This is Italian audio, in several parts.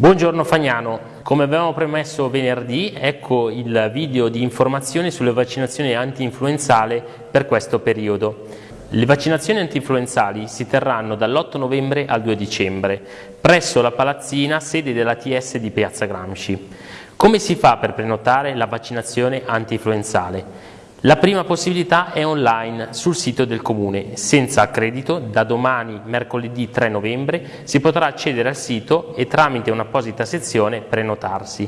Buongiorno Fagnano, come avevamo premesso venerdì, ecco il video di informazioni sulle vaccinazioni anti-influenzale per questo periodo. Le vaccinazioni anti-influenzali si terranno dall'8 novembre al 2 dicembre presso la palazzina sede della TS di Piazza Gramsci. Come si fa per prenotare la vaccinazione anti-influenzale? La prima possibilità è online sul sito del Comune, senza accredito, da domani mercoledì 3 novembre si potrà accedere al sito e tramite un'apposita sezione prenotarsi.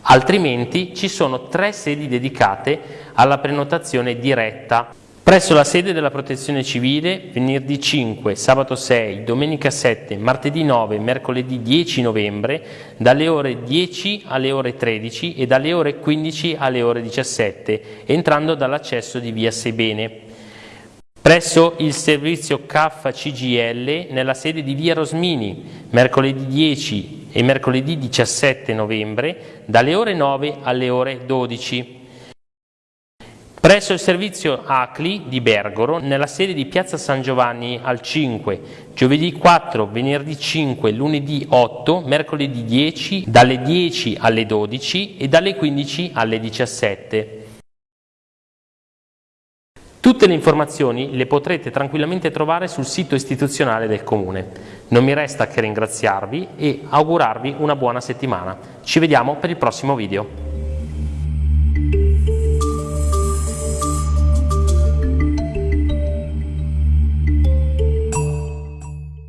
Altrimenti ci sono tre sedi dedicate alla prenotazione diretta Presso la sede della Protezione Civile, venerdì 5, sabato 6, domenica 7, martedì 9, mercoledì 10 novembre, dalle ore 10 alle ore 13 e dalle ore 15 alle ore 17, entrando dall'accesso di via Sebene. Presso il servizio CAF CGL nella sede di via Rosmini, mercoledì 10 e mercoledì 17 novembre, dalle ore 9 alle ore 12. Presso il servizio ACLI di Bergoro, nella sede di Piazza San Giovanni al 5, giovedì 4, venerdì 5, lunedì 8, mercoledì 10, dalle 10 alle 12 e dalle 15 alle 17. Tutte le informazioni le potrete tranquillamente trovare sul sito istituzionale del Comune. Non mi resta che ringraziarvi e augurarvi una buona settimana. Ci vediamo per il prossimo video.